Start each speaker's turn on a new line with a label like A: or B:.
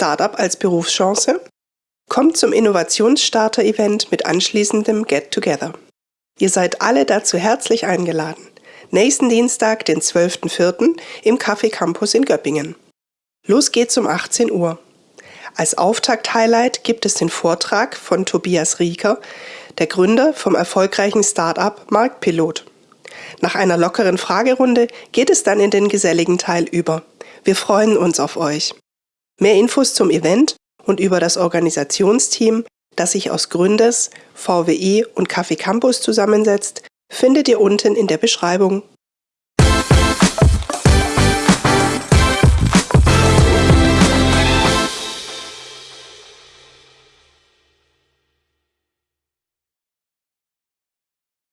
A: Startup als Berufschance? Kommt zum Innovationsstarter-Event mit anschließendem Get Together. Ihr seid alle dazu herzlich eingeladen. Nächsten Dienstag, den 12.04. im Café Campus in Göppingen. Los geht's um 18 Uhr. Als Auftakt-Highlight gibt es den Vortrag von Tobias Rieker, der Gründer vom erfolgreichen Startup Marktpilot. Nach einer lockeren Fragerunde geht es dann in den geselligen Teil über. Wir freuen uns auf euch. Mehr Infos zum Event und über das Organisationsteam, das sich aus Gründers, VWI und Café Campus zusammensetzt, findet ihr unten in der Beschreibung.